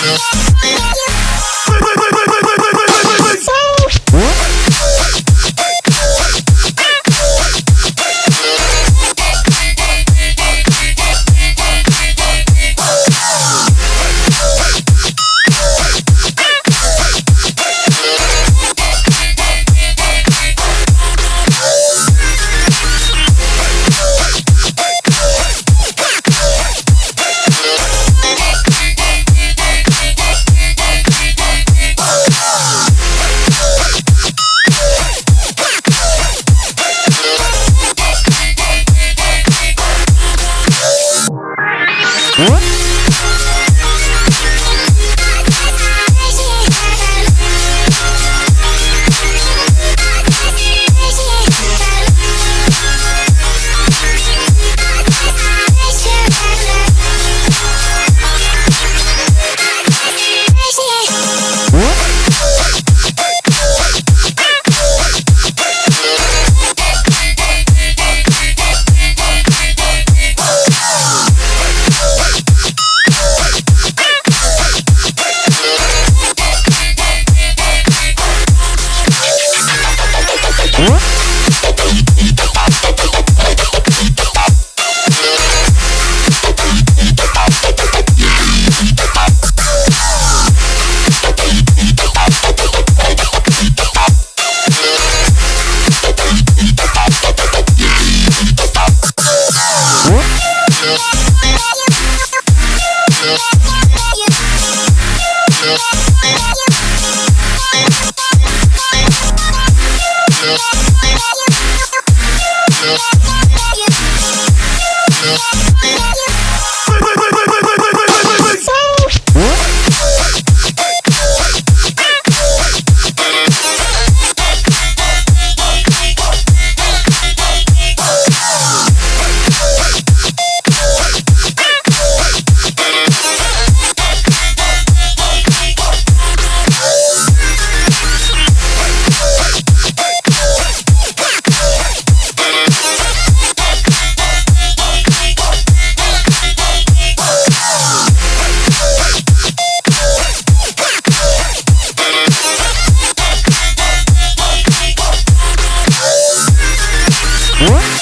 feel. What? Yeah.